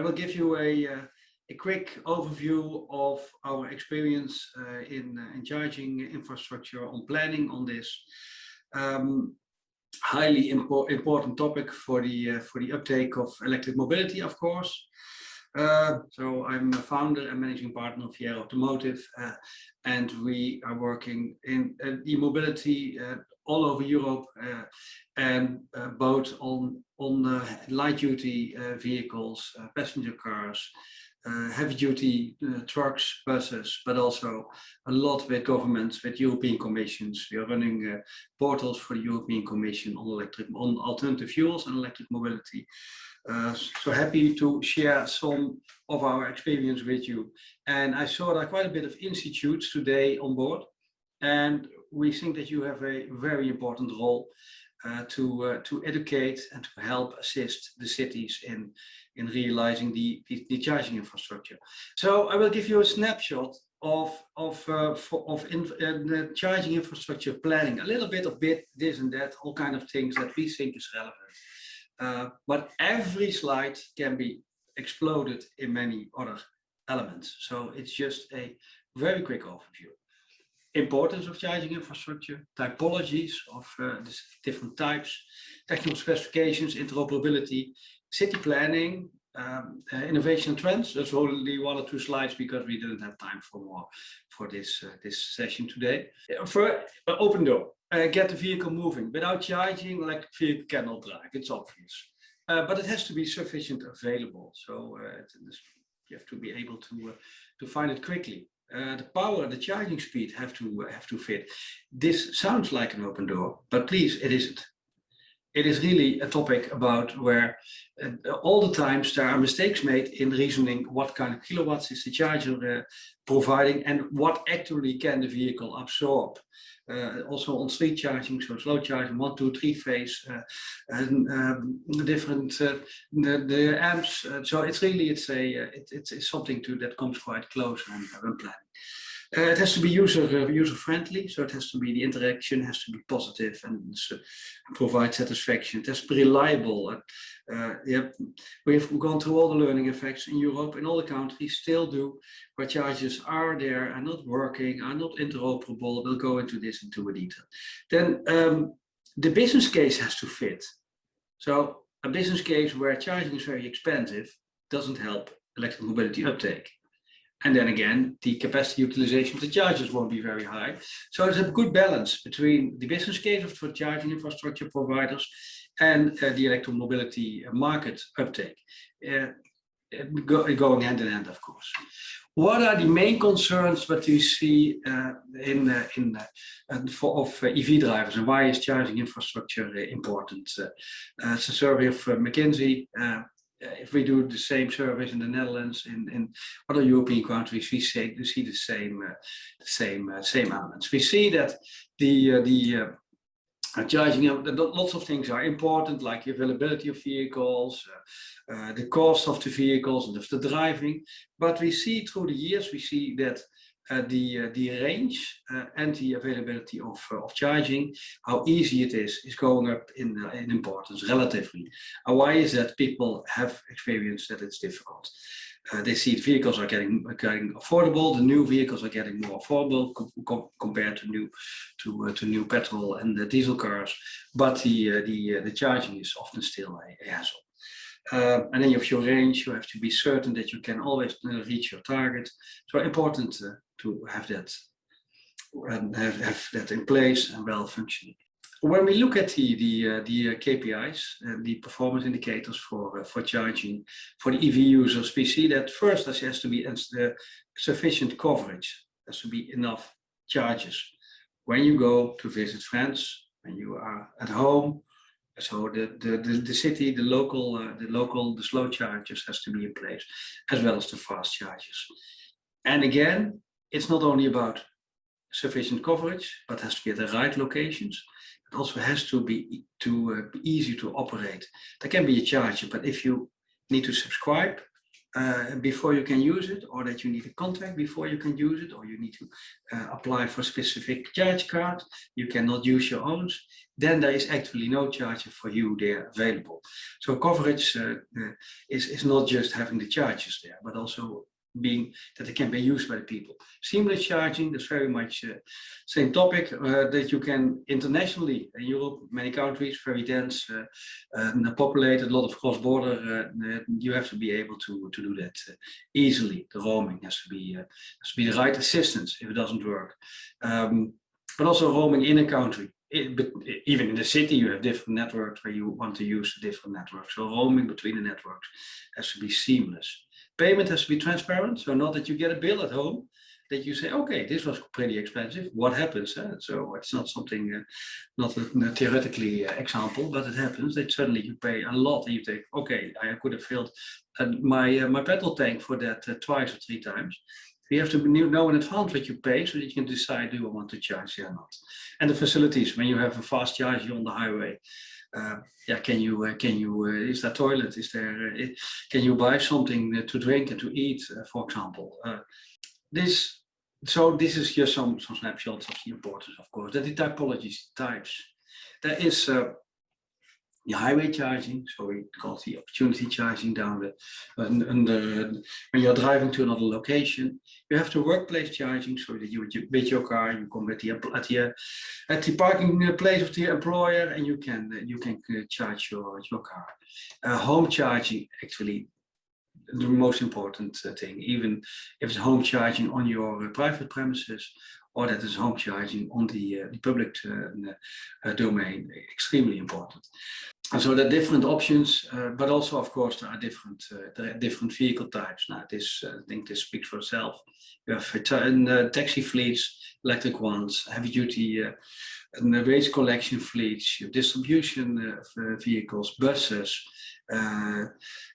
I will give you a, uh, a quick overview of our experience uh, in, uh, in charging infrastructure on planning on this. Um, highly impo important topic for the uh, for the uptake of electric mobility, of course. Uh, so I'm a founder and managing partner of Fiera Automotive, uh, and we are working in uh, e-mobility uh, all over Europe, uh, and both on on light duty vehicles, passenger cars, uh, heavy duty uh, trucks, buses, but also a lot with governments, with European commissions. We are running uh, portals for the European Commission on electric, on alternative fuels and electric mobility. Uh, so happy to share some of our experience with you. And I saw quite a bit of institutes today on board. And we think that you have a very important role uh, to uh, to educate and to help assist the cities in in realizing the, the, the charging infrastructure. So I will give you a snapshot of of uh, of in, uh, charging infrastructure planning, a little bit of bit this and that, all kind of things that we think is relevant. Uh, but every slide can be exploded in many other elements. So it's just a very quick overview. Importance of charging infrastructure, typologies of uh, different types, technical specifications, interoperability, city planning, um, uh, innovation trends. That's only one or two slides because we didn't have time for more for this uh, this session today. Uh, for uh, open door, uh, get the vehicle moving. Without charging, like vehicle cannot drive. It's obvious, but it has to be sufficient available. So you have to be able to to find it quickly. Uh, the power, the charging speed have to have to fit. This sounds like an open door, but please, it isn't it is really a topic about where uh, all the times there are mistakes made in reasoning what kind of kilowatts is the charger uh, providing and what actually can the vehicle absorb. Uh, also on street charging, so slow charging, one, two, three phase, uh, and um, different uh, the, the amps. Uh, so it's really it's a it, it's, something to that comes quite close when, when planning. Uh, it has to be user uh, user friendly, so it has to be the interaction has to be positive and uh, provide satisfaction. It has to be reliable. Uh, yeah, we've gone through all the learning effects in Europe, in all the countries, still do, where charges are there, are not working, are not interoperable. We'll go into this into a detail. Then um, the business case has to fit. So a business case where charging is very expensive doesn't help electric mobility uptake. And then again, the capacity utilization of the chargers won't be very high. So it's a good balance between the business case for charging infrastructure providers and uh, the electromobility market uptake. Uh, go, going hand in hand, of course. What are the main concerns that we see uh, in uh, in uh, for of uh, EV drivers, and why is charging infrastructure important? it's a survey of McKinsey if we do the same service in the Netherlands, in, in other European countries, we see, we see the same, uh, same, uh, same elements. We see that the uh, the uh, charging, lots of things are important, like the availability of vehicles, uh, uh, the cost of the vehicles and of the driving. But we see through the years, we see that uh, the uh, the range uh, and the availability of of charging, how easy it is, is going up in in importance relatively. Why is that? People have experienced that it's difficult. Uh, they see vehicles are getting getting affordable. The new vehicles are getting more affordable co compared to new to uh, to new petrol and the diesel cars. But the uh, the the charging is often still a, a hassle. Uh, and then you have your range, you have to be certain that you can always uh, reach your target. So important uh, to have that and have, have that in place and well functioning. When we look at the the, uh, the uh, KPIs and the performance indicators for uh, for charging for the EV users, we see that first there has to be uh, sufficient coverage. There has to be enough charges when you go to visit friends, when you are at home. So the the the, the city, the local, uh, the local, the slow chargers has to be in place, as well as the fast chargers. And again, it's not only about sufficient coverage, but has to be at the right locations. It also has to be to uh, be easy to operate. There can be a charger, but if you need to subscribe, uh, before you can use it, or that you need a contract before you can use it, or you need to uh, apply for specific charge card, you cannot use your own, then there is actually no charger for you there available. So coverage uh, uh, is, is not just having the charges there, but also being that they can be used by the people. Seamless charging is very much uh, same topic uh, that you can internationally in Europe, many countries, very dense, uh, and populated, a lot of cross-border. Uh, you have to be able to to do that uh, easily. The roaming has to be uh, has to be the right assistance if it doesn't work. Um, but also roaming in a country. It, but even in the city, you have different networks where you want to use different networks. So roaming between the networks has to be seamless payment has to be transparent. So not that you get a bill at home, that you say, okay, this was pretty expensive. What happens? Eh? So it's not something, uh, not a, a theoretically uh, example, but it happens that suddenly you pay a lot and you think, okay, I could have filled uh, my my petrol tank for that uh, twice or three times. You have to know in advance what you pay so that you can decide, do I want to charge or not? And the facilities, when you have a fast charger on the highway, uh, yeah, can you uh, can you uh, is there toilet? Is there can you buy something to drink and to eat, for example? this so this is just some some snapshots of the importance, of course. That the typologies types. There is the highway charging, so we call the opportunity charging down the, and, and the, when you're driving to another location. You have the workplace charging, so that you with your car, you come at the at the at the parking place of the employer, and you can you can uh, charge your your car. Uh, home charging actually the most important uh, thing, even if it's home charging on your uh, private premises or that is home charging on the, uh, the public uh, uh, domain, extremely important. So there are different options, uh, but also, of course, there are different uh, there are different vehicle types. Now, this uh, I think this speaks for itself. You have uh, taxi fleets, electric ones, heavy-duty and waste collection fleets, distribution vehicles, buses,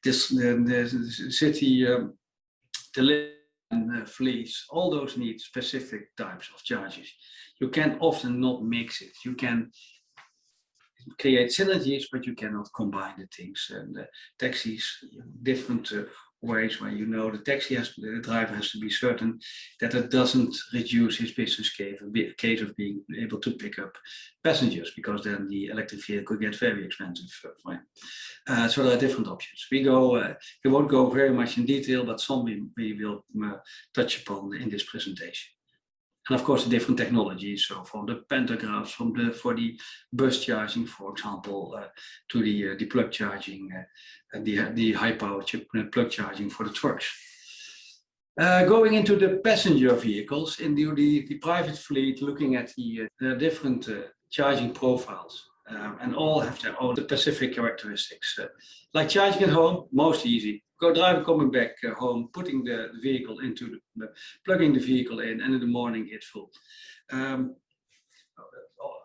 this the, city um, uh, fleets, all those need specific types of charges. You can often not mix it. You can create synergies, but you cannot combine the things. And uh, taxis, different uh, ways where you know the taxi has the driver has to be certain that it doesn't reduce his business case, case of being able to pick up passengers because then the electric vehicle get very expensive for him. Uh, so there are different options. We go, uh, we won't go very much in detail, but some we, we will touch upon in this presentation and of course the different technologies so from the pantographs from the for the bus charging for example uh, to the uh, the plug charging uh, the the high power chip uh, plug charging for the trucks uh, going into the passenger vehicles in the the, the private fleet looking at the, uh, the different charging profiles um, and all have their own specific characteristics. Like charging at home most easy go driver coming back uh, home, putting the, the vehicle into the, plugging the vehicle in, and in the morning it's full. Um,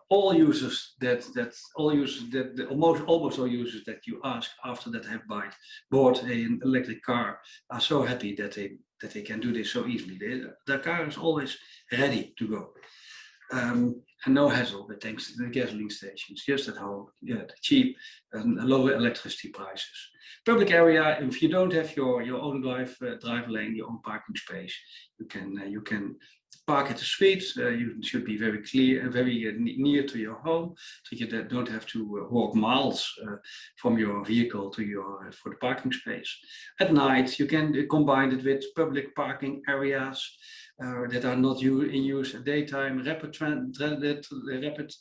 all users that that all users that the, almost almost all users that you ask after that have bought bought an electric car are so happy that they that they can do this so easily. They, their car is always ready to go. Um, and no hassle but thanks to the gasoline stations, just at home, yeah, cheap and lower electricity prices. Public area, if you don't have your, your own drive, uh, drive lane, your own parking space, you can, uh, you can park at the street. Uh, you should be very clear, very uh, near to your home, so you don't have to uh, walk miles uh, from your vehicle to your for the parking space. At night, you can combine it with public parking areas uh, that are not in use at daytime, rapid, rapid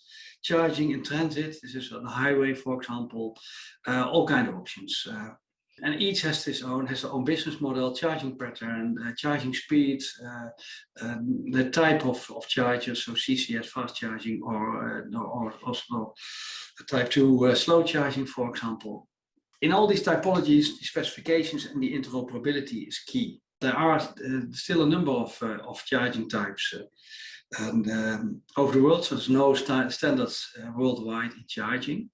charging in transit, this is on the highway, for example, uh, all kind of options. Uh, and each has its own, has their own business model, charging pattern, uh, charging speed, uh, um, the type of, of chargers, so CCS fast charging or, uh, or also type 2 slow charging, for example. In all these typologies, the specifications and the interoperability is key there are uh, still a number of, uh, of charging types uh, and, um, over the world, so there's no st standards worldwide in charging.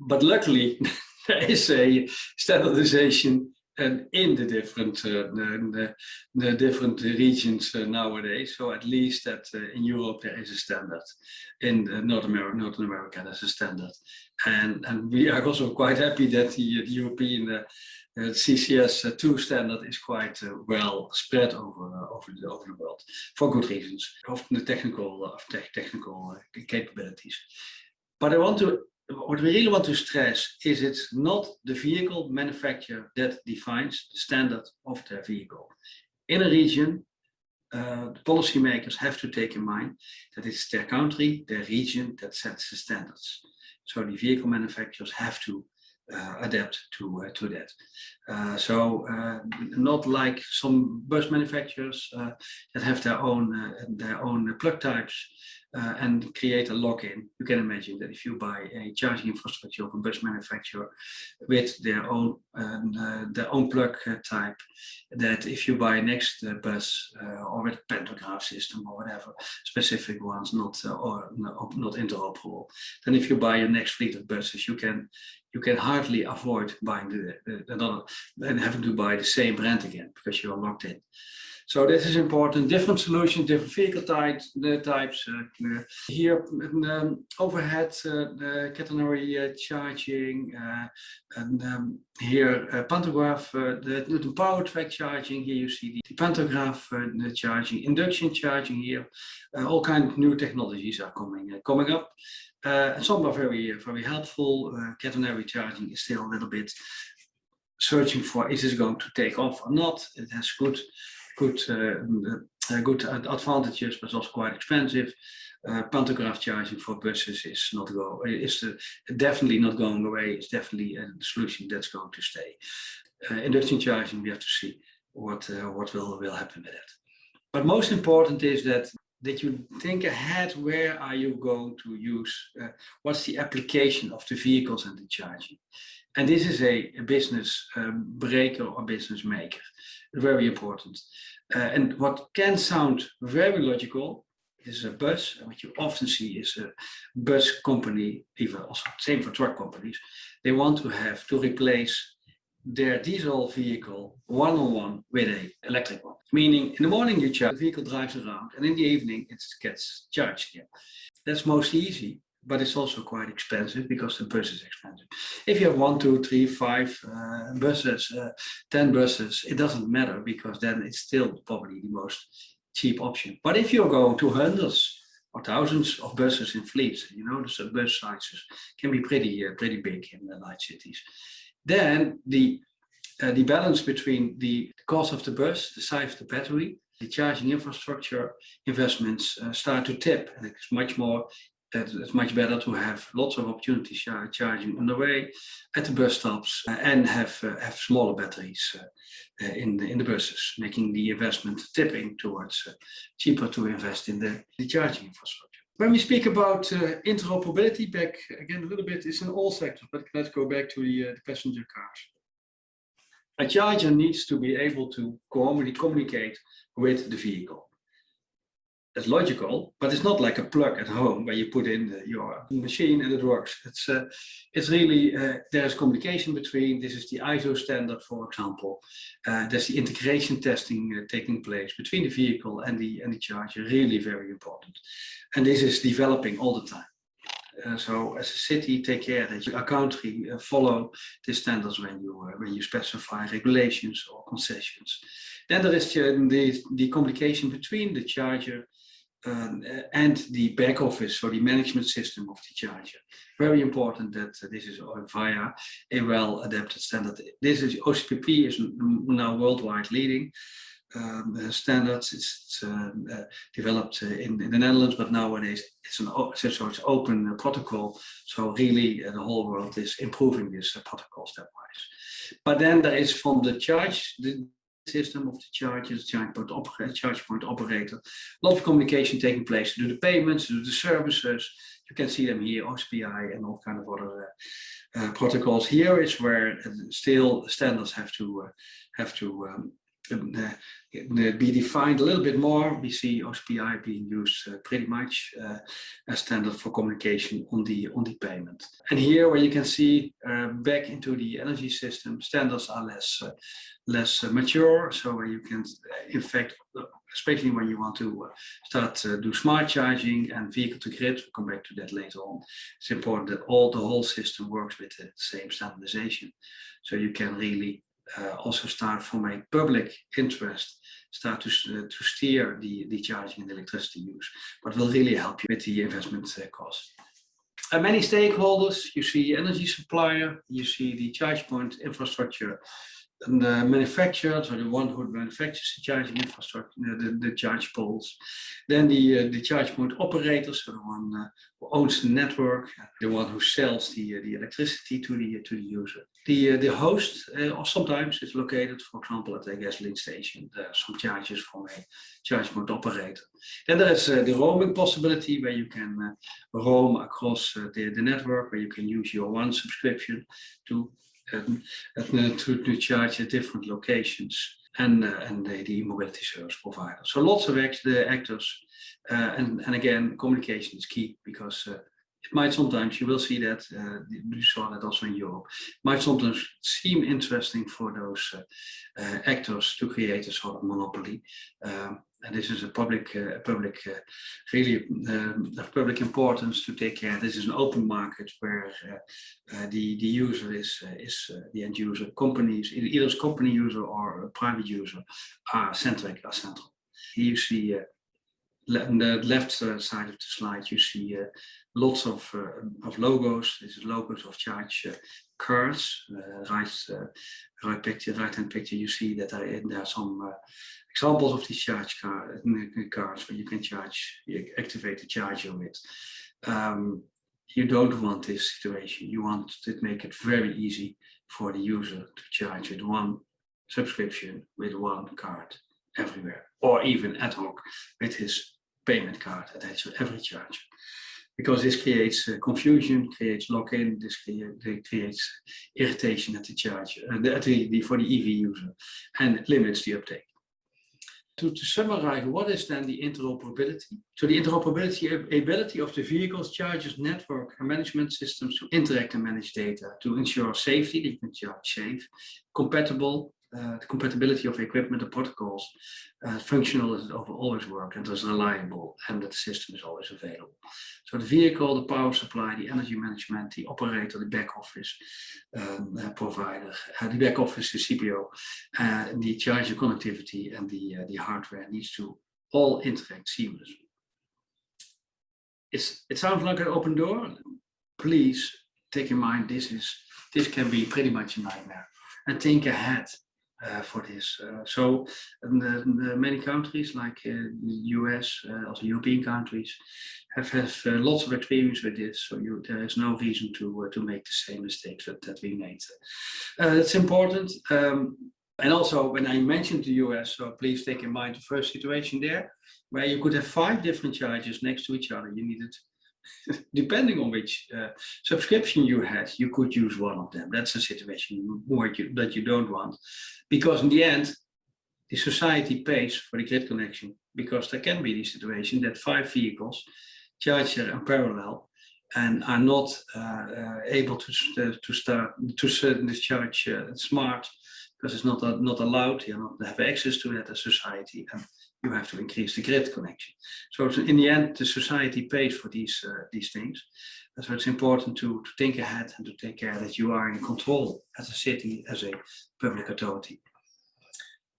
But luckily, is a standardization and in the different uh, the, the, different regions uh, nowadays. So at least that uh, in Europe there is a standard. In North America, North America there's a standard, and and we are also quite happy that the, the European uh, CCS2 standard is quite uh, well spread over uh, over the over the world for good reasons, often the technical of te technical capabilities. But I want to what we really want to stress is it's not the vehicle manufacturer that defines the standard of their vehicle. In a region, uh, the policymakers have to take in mind that it's their country, their region that sets the standards. So the vehicle manufacturers have to uh, adapt to uh, to that. Uh, so uh, not like some bus manufacturers uh, that have their own their own plug types uh, and create a lock-in. You can imagine that if you buy a charging infrastructure of a bus manufacturer with their own um, uh, their own plug uh, type, that if you buy next bus uh, or with pantograph system or whatever specific ones, not uh, or not interoperable, then if you buy your next fleet of buses, you can you can hardly avoid buying the, the another and having to buy the same brand again because you are locked in. So this is important. Different solutions, different vehicle types. Types uh, here um, overhead uh, catenary uh, charging, uh, and um, here uh, pantograph, uh, the, the power track charging. Here you see the, pantograph the charging, induction charging. Here, all kinds of new technologies are coming coming up. and some are very very helpful. catenary charging is still a little bit searching for is this going to take off or not. It has good good uh, uh, good advantages, but also quite expensive. Uh, pantograph charging for buses is not go is definitely not going away. It's definitely a solution that's going to stay. Induction charging, we have to see what what will will happen with it. But most important is that that you think ahead. Where are you going to use? Uh, what's the application of the vehicles and the charging? And this is a, a business um, breaker or business maker. Very important. Uh, and what can sound very logical is a bus, and what you often see is a bus company, even also same for truck companies, they want to have to replace their diesel vehicle one-on-one -on -one with a electric one. Meaning in the morning you charge, the vehicle drives around and in the evening it gets charged again. That's most easy but it's also quite expensive because the bus is expensive. If you have one, two, three, five uh, buses, uh, 10 buses, it doesn't matter because then it's still probably the most cheap option. But if you're going to hundreds or thousands of buses in fleets, you know, the bus sizes can be pretty, uh, pretty big in the large cities. Then the, uh, the balance between the cost of the bus, the size of the battery, the charging infrastructure investments uh, start to tip and it's much more it's much better to have lots of opportunities charging on the way at the bus stops uh, and have uh, have smaller batteries uh, in the, in the buses, making the investment tipping towards cheaper to invest in the, the charging infrastructure. When we speak about uh, interoperability, back again a little bit, it's in all sectors, but let's go back to the, uh, the passenger cars. A charger needs to be able to communicate with the vehicle it's logical, but it's not like a plug at home where you put in your machine and it works. It's uh, it's really uh, there is communication between. This is the ISO standard, for example. Uh, there's the integration testing uh, taking place between the vehicle and the and the charger. Really very important, and this is developing all the time. Uh, so as a city, take care that your country uh, follow the standards when you when you specify regulations or concessions. Then there is the, the communication between the charger um, and the back office, so the management system of the charger. Very important that uh, this is via a well-adapted standard. This is OCPP is now worldwide leading um, uh, standards. It's uh, uh, developed uh, in, in, the Netherlands, but nowadays it's an so it's open protocol. So really, the whole world is improving this protocol stepwise. But then there is from the charge the system of the charges, charge point, operator, charge point operator. A lot of communication taking place to do the payments, to do the services. You can see them here, OSPI and all kind of other uh, uh, protocols. Here is where still standards have to uh, have to um, uh, be defined a little bit more. We see OCPI being used uh, pretty much uh, as standard for communication on the on the payment. And here, where you can see uh, back into the energy system, standards are less uh, less uh, mature. So where you can, in fact, especially when you want to start do smart charging and vehicle to grid, we'll come back to that later on. It's important that all the whole system works with the same standardization, so you can really uh, also start from a public interest, start to, uh, to steer the, the charging and electricity use, but will really help you with the investment uh, cost. Uh, many stakeholders, you see energy supplier, you see the charge point infrastructure and the manufacturer, so the one who manufactures the charging infrastructure, the, the charge poles. Then the, uh, the charge point operator, so the one uh, who owns the network, the one who sells the, uh, the electricity to the, to the user. The, uh, the host, uh, sometimes is located, for example, at a gasoline station. Some charges from a charge point operator. Then there is uh, the roaming possibility where you can roam across the, the network, where you can use your one subscription to um, to, to charge at different locations and, uh, and the, the mobility service provider. So lots of act, the actors uh, and, and again, communication is key because uh, might sometimes, you will see that, uh, you saw that also in Europe, might sometimes seem interesting for those uh, uh, actors to create a sort of monopoly. Um, and this is a public, uh, public, uh, really um, of public importance to take care. This is an open market where the the user is is the end user. Companies, either as company user or private user, are centric, are central. Here you see on the left uh, side of the slide, you see uh, lots of uh, of logos. This is logos of charge cards. right, right picture, right hand picture. You see that there, are some examples of these charge card, cards where you can charge, you activate the charger with. Um, you don't want this situation. You want to make it very easy for the user to charge with one subscription with one card everywhere, or even ad hoc with his payment card attached to every charge. Because this creates uh, confusion, creates lock-in, this create, creates irritation at the charger, uh, the, the, for the EV user, and limits the uptake to, to summarize, what is then the interoperability? So the interoperability ability of the vehicles, chargers, network and management systems to interact and manage data to ensure safety, that you can charge safe, compatible, uh, the compatibility of equipment and protocols, uh, functional it always work and is reliable and that the system is always available. So the vehicle, the power supply, the energy management, the operator, the back office um, uh, provider, uh, the back office, the CPO, uh, the charger connectivity and the, uh, the hardware needs to all interact seamlessly. It's, it sounds like an open door. Please take in mind this is this can be pretty much a nightmare and think ahead for this. Uh, so the, the, many countries like uh, the US, also European countries, have, have lots of experience with this. So you, there is no reason to to make the same mistakes that, that we made. it's important. Um, and also when I mentioned the US, so please take in mind the first situation there, where you could have five different charges next to each other. You needed depending on which uh, subscription you had, you could use one of them. That's a situation you, that you don't want. Because in the end, the society pays for the grid connection because there can be the situation that five vehicles charge in parallel and are not uh, uh, able to, uh, to start to discharge uh, smart because it's not, uh, not allowed, you know, not have access to that as society. And you have to increase the grid connection. So in the end, the society pays for these uh, these things. And so it's important to, to think ahead and to take care that you are in control as a city, as a public authority.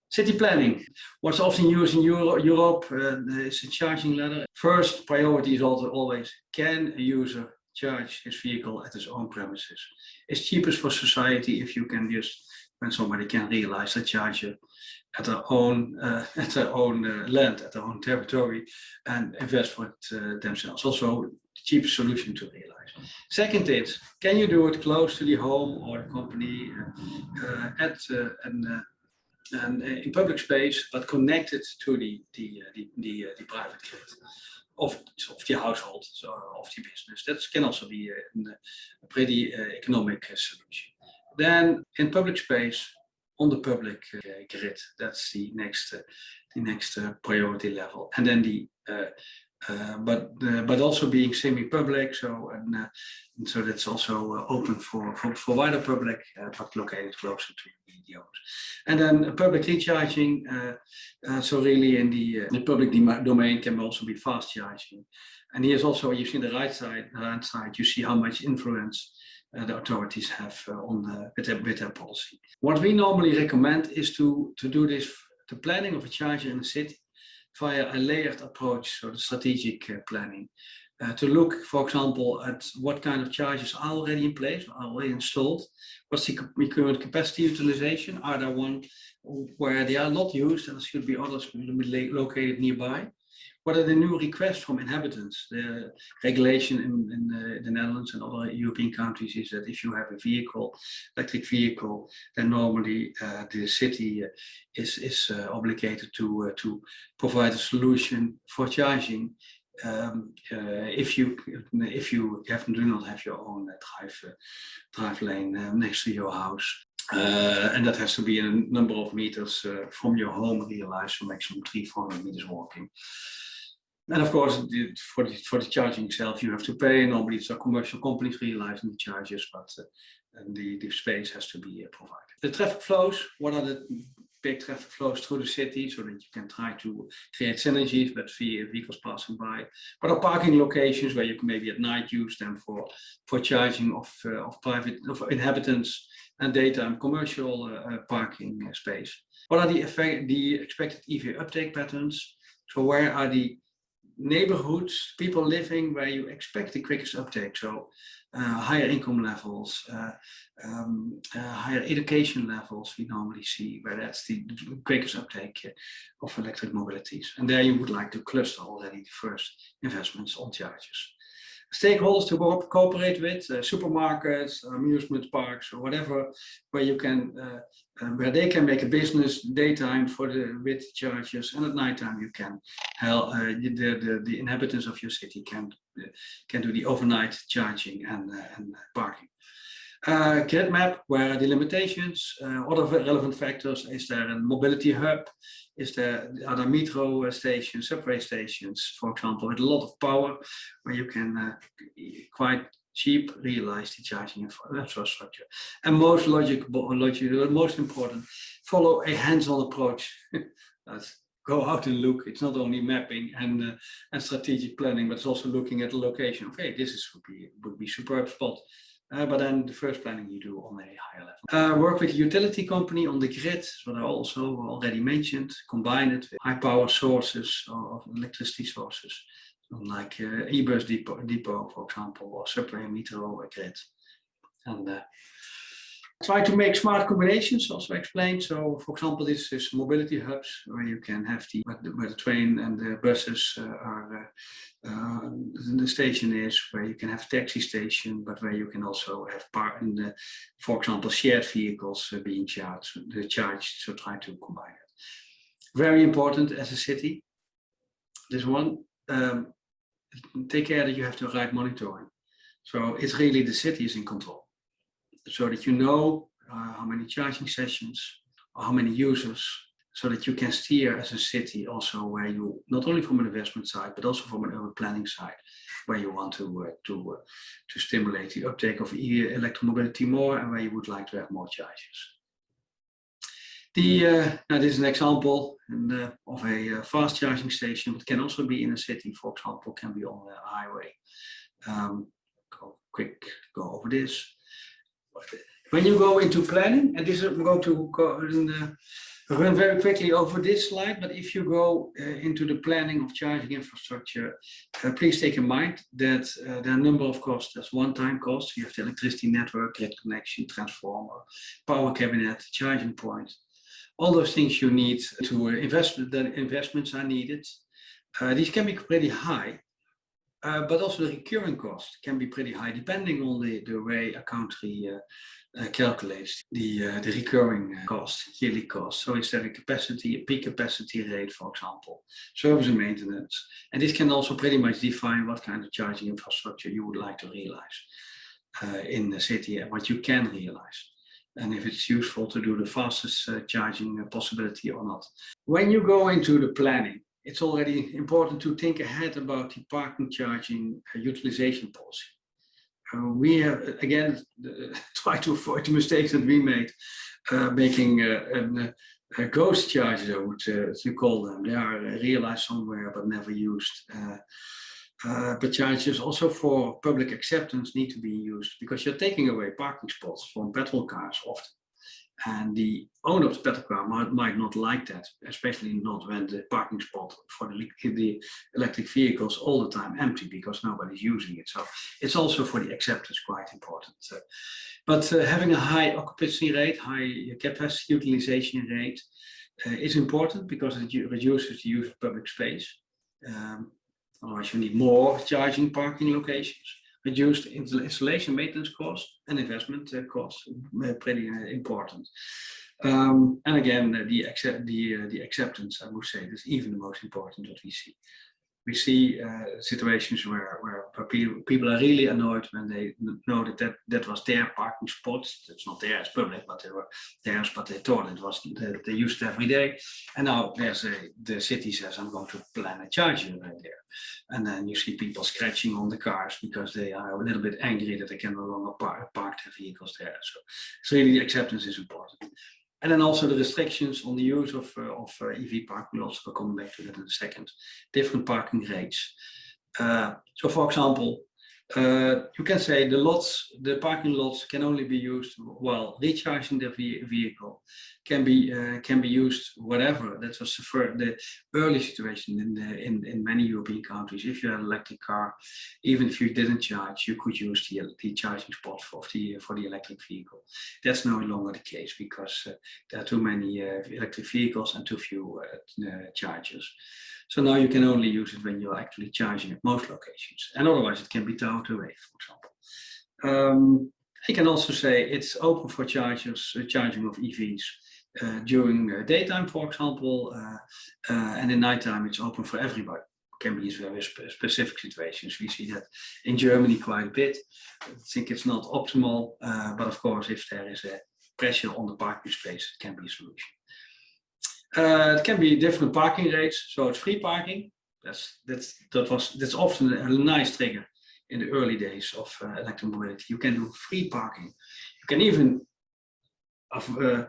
City planning. What's often used in Euro Europe uh, is a charging ladder. First priority is also always, can a user charge his vehicle at his own premises? It's cheapest for society if you can just, when somebody can realize the charger at their own uh, at their own uh, land, at their own territory, and invest for it uh, themselves. Also, the cheapest solution to realize. Second is, can you do it close to the home or the company uh, uh, at uh, and in public space, but connected to the the the the, the private grid of, of the household, so of the business. That can also be a, a pretty economic solution. Then in public space, on the public uh, grid. That's the next, uh, the next uh, priority level. And then the uh, but uh, but also being semi-public, so and, and, so that's also open for, for for wider public, but located closer to the owners. And then public recharging, so really in the the public domain can also be fast charging. And here's also you see the right side, the right side, you see how much influence the authorities have uh, on the, with, their, with their policy. What we normally recommend is to, to do this, the planning of a charger in a city via a layered approach, so the strategic uh, planning. Uh, to look, for example, at what kind of chargers are already in place, are already installed, what's the current capacity utilization, are there one where they are not used and there should be others located nearby, what are the new requests from inhabitants? The regulation in, in the, the, Netherlands and other European countries is that if you have a vehicle, electric vehicle, then normally uh, the city uh, is, is uh, obligated to, uh, to provide a solution for charging um, uh, if you if you have, do not have your own uh, drive drive lane next to your house. and that has to be a number of meters from your home realized, so maximum three, 400 meters walking. And of course, the, for, the, for the charging itself, you have to pay. Normally, it's a commercial companies realizing the charges, but uh, the, the space has to be uh, provided. The traffic flows, what are the big traffic flows through the city so that you can try to create synergies with vehicles passing by. What are parking locations where you can maybe at night use them for, for charging of, uh, of private of inhabitants and daytime commercial uh, uh parking space? What are the, effect, the expected EV uptake patterns? So where are the neighborhoods, people living where you expect the quickest uptake. So uh, higher income levels, uh, um, uh, higher education levels we normally see where that's the quickest uptake of electric mobilities. And there you would like to cluster already the first investments on chargers stakeholders to cooperate with, uh, supermarkets, amusement parks, or whatever, where you can, uh, where they can make a business daytime for the with charges, and at nighttime you can help uh, the, the the inhabitants of your city can can do the overnight charging and and parking. Uh, grid map, where the limitations, uh, other relevant factors, is there a mobility hub, is there are there metro stations, subway stations, for example, with a lot of power, where you can uh, quite cheap realize the charging infrastructure. And most logical, logical most important, follow a hands-on approach. Go out and look. It's not only mapping and uh, and strategic planning, but it's also looking at the location. Okay, this is would be would be superb spot. Uh, but then the first planning you do on a higher level. Uh, work with utility company on the grid, what I also already mentioned, combine it with high power sources of electricity sources, like uh, e-bus depot, depot, for example, or subway metro grid. And uh, try to make smart combinations, also explained. So, for example, this is mobility hubs where you can have the where the, train and the buses uh, are uh, uh, the station is where you can have taxi station, but where you can also have part in the, for example, shared vehicles uh, being charged, the charged. So try to combine it. Very important as a city. This one, um, take care that you have the right monitoring. So it's really the city is in control, so that you know uh, how many charging sessions, or how many users, so that you can steer as a city also where you not only from an investment side but also from an urban planning side where you want to uh, to uh, to stimulate the uptake of e electromobility more and where you would like to have more charges. The uh, now this is an example in, uh, of a uh, fast charging station, but can also be in a city. For example, can be on a highway. Um, go quick go over this. When you go into planning, and this is I'm going to go the run very quickly over this slide, but if you go uh, into the planning of charging infrastructure, uh, please take in mind that uh, there are a number of costs. There's one-time costs. You have the electricity network, grid connection, transformer, power cabinet, charging point. All those things you need to uh, invest, the investments are needed. Uh, these can be pretty high, uh, but also the recurring cost can be pretty high depending on the, the way a country uh, uh, calculates the, uh, the recurring uh, cost, yearly cost. So is there a capacity, a peak capacity rate, for example, service and maintenance. And this can also pretty much define what kind of charging infrastructure you would like to realize uh, in the city and what you can realize. And if it's useful to do the fastest charging possibility or not. When you go into the planning, it's already important to think ahead about the parking charging utilization policy uh, we have again try to avoid the mistakes that we made, uh, making uh, a ghost charges, I would uh, you call them. They are realized somewhere but never used. Uh, Uh, but chargers also for public acceptance need to be used because you're taking away parking spots from petrol cars often. And the owner of the petrol car might, might not like that, especially not when the parking spot for the, the electric vehicles all the time empty because nobody's using it. So it's also for the acceptance quite important. Uh, but uh, having a high occupancy rate, high capacity utilization rate uh, is important because it reduces the use of public space. Um, otherwise, you need more charging parking locations reduced installation maintenance costs and investment uh, costs, uh, pretty uh, important. Um, and again, the, the, the acceptance, I would say, is even the most important that we see we see uh, situations where, where people, are really annoyed when they know that, that that was their parking spot. It's not theirs public, but they were theirs, but they thought it was that they used it every day. And now there's a the city says I'm going to plan a charger right there. And then you see people scratching on the cars because they are a little bit angry that they can no longer park, park their vehicles there. So, so really the acceptance is important. And then also the restrictions on the use of, uh, of uh, EV parking lots. We'll come back to that in a second. Different parking rates. Uh, so for example, uh, you can say the lots, the parking lots can only be used while recharging the vehicle. Can be uh, can be used whatever. That was the, the early situation in the in in many European countries. If you had an electric car, even if you didn't charge, you could use the the charging spot for the for the electric vehicle. That's no longer the case because uh, there are too many uh, electric vehicles and too few uh, chargers. So now you can only use it when you're actually charging at most locations. And otherwise it can be towed away, for example. Um, I can also say it's open for chargers, uh, charging of EVs uh, during uh, daytime, for example, uh, uh, and in nighttime it's open for everybody. Can be very spe specific situations. We see that in Germany quite a bit. I think it's not optimal, uh, but of course, if there is a pressure on the parking space, it can be a solution. Uh, it can be different parking rates, so it's free parking. That's that's that was that's often a nice trigger in the early days of uh, electromobility. You can do free parking. You can even uh,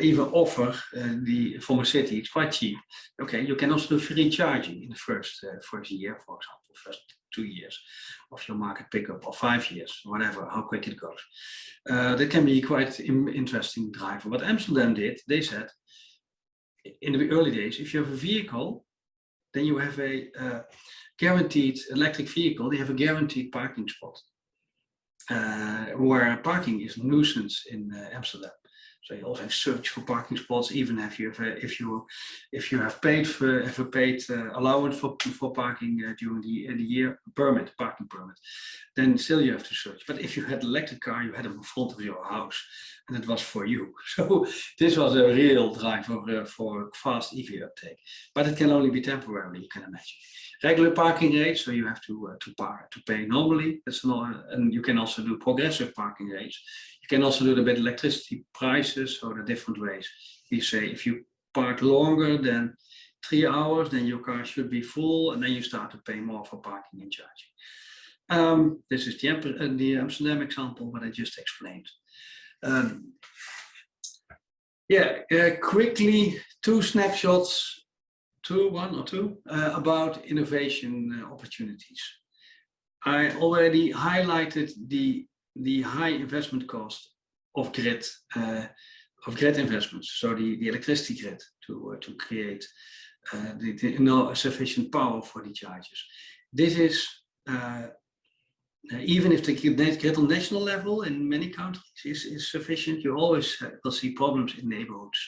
even offer uh, the from a city. It's quite cheap. Okay, you can also do free charging in the first uh, first year, for example, first two years of your market pickup or five years, whatever, how quick it goes. Uh, that can be quite interesting driver. What Amsterdam did, they said in the early days, if you have a vehicle, then you have a uh, guaranteed electric vehicle, they have a guaranteed parking spot. Uh, where parking is a nuisance in uh, Amsterdam. So you also search for parking spots, even if you have if you if you have paid for have a paid uh, allowance for for parking uh, during the the year permit parking permit, then still you have to search. But if you had electric car, you had them in front of your house, and it was for you. So this was a real driver uh, for fast EV uptake. But it can only be temporary, you can imagine. Regular parking rates, so you have to uh, to park to pay normally. That's not, and you can also do progressive parking rates you can also do the bit electricity prices, or the different ways. You say if you park longer than three hours, then your car should be full, and then you start to pay more for parking and charging. Um, this is the, uh, the, Amsterdam example, what I just explained. Um, yeah, uh, quickly, two snapshots, two, one or two, uh, about innovation uh, opportunities. I already highlighted the the high investment cost of grid uh, of grid investments, so the, the electricity grid to uh, to create uh, the, the no sufficient power for the chargers. This is uh, uh, even if the grid on national level in many countries is, is sufficient, you always will see problems in neighborhoods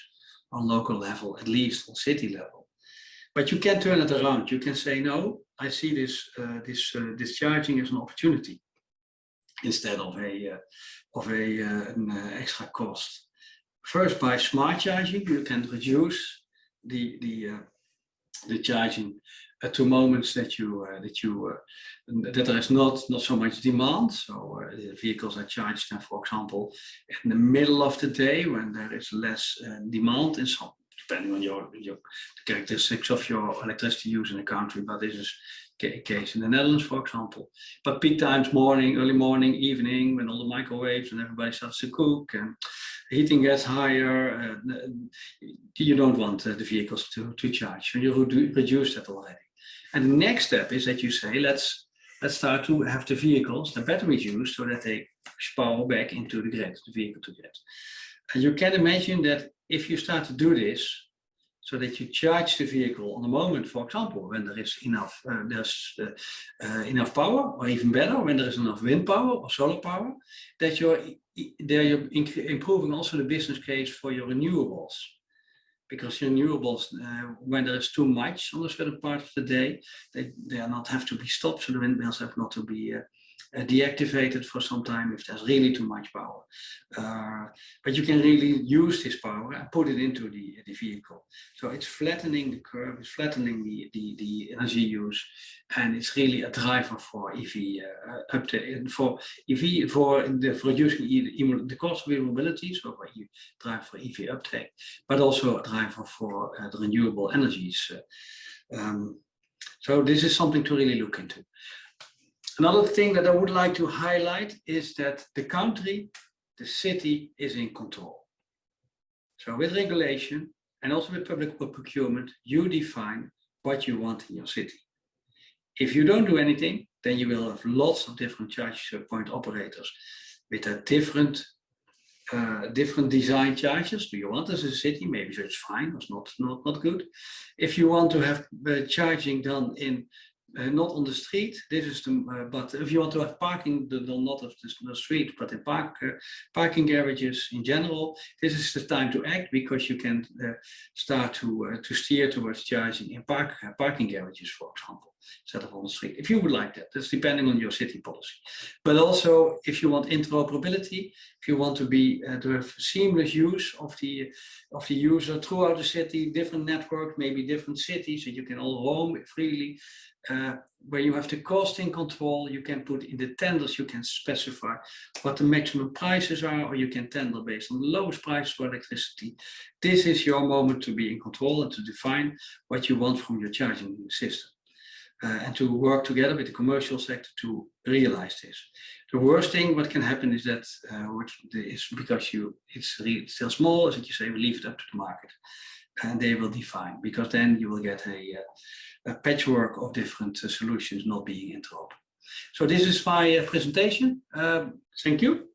on local level, at least on city level. But you can turn it around. You can say, no, I see this uh, this this charging as an opportunity instead of a uh, of a uh, an uh, extra cost. First, by smart charging, you can reduce the the the charging uh, to moments that you uh, that you uh, that there is not not so much demand. So the vehicles are charged, for example, in the middle of the day when there is less demand in some depending on your, your the characteristics of your electricity use in the country, but this is the case in the Netherlands, for example. But peak times, morning, early morning, evening, when all the microwaves and everybody starts to cook and heating gets higher, uh, you don't want uh, the vehicles to, to charge. And you reduce that already. And the next step is that you say, let's let's start to have the vehicles, the batteries used so that they power back into the grid, the vehicle to grid. And you can imagine that if you start to do this, so that you charge the vehicle on the moment, for example, when there is enough, uh, there's uh, uh, enough power, or even better, when there is enough wind power or solar power, that you're there you're improving also the business case for your renewables. Because renewables, uh, when there is too much on a certain part of the day, they, they are not have to be stopped, so the windmills have not to be uh, uh, deactivated for some time if there's really too much power. Uh, but you can really use this power and put it into the, the vehicle. So it's flattening the curve, it's flattening the, the, the energy use, and it's really a driver for EV uh, uptake, for EV, for, the, for reducing the cost of e-mobility, so for you drive for EV uptake, but also a driver for uh, the renewable energies. Uh, um, so this is something to really look into. Another thing that I would like to highlight is that the country, the city is in control. So with regulation and also with public procurement, you define what you want in your city. If you don't do anything, then you will have lots of different charge point operators with a different uh, different design charges. Do you want as a city? Maybe it's fine, it's not, not, not good. If you want to have uh, charging done in uh, not on the street. This is the, uh, but if you want to have parking, then not of the, the street, but in park, uh, parking garages in general, this is the time to act because you can start to to steer towards charging in park parking garages, for example, instead of on the street. If you would like that, that's depending on your city policy. But also, if you want interoperability, if you want to be to have seamless use of the of the user throughout the city, different network, maybe different cities, so you can all roam freely uh, where you have the costing control, you can put in the tenders, you can specify what the maximum prices are, or you can tender based on the lowest price for electricity. This is your moment to be in control and to define what you want from your charging system. Uh, and to work together with the commercial sector to realize this. The worst thing what can happen is that uh, is because you it's really still small, is that you say we leave it up to the market and they will define because then you will get a, uh, a patchwork of different uh, solutions not being interoperable. So this is my uh, presentation. Um, thank you.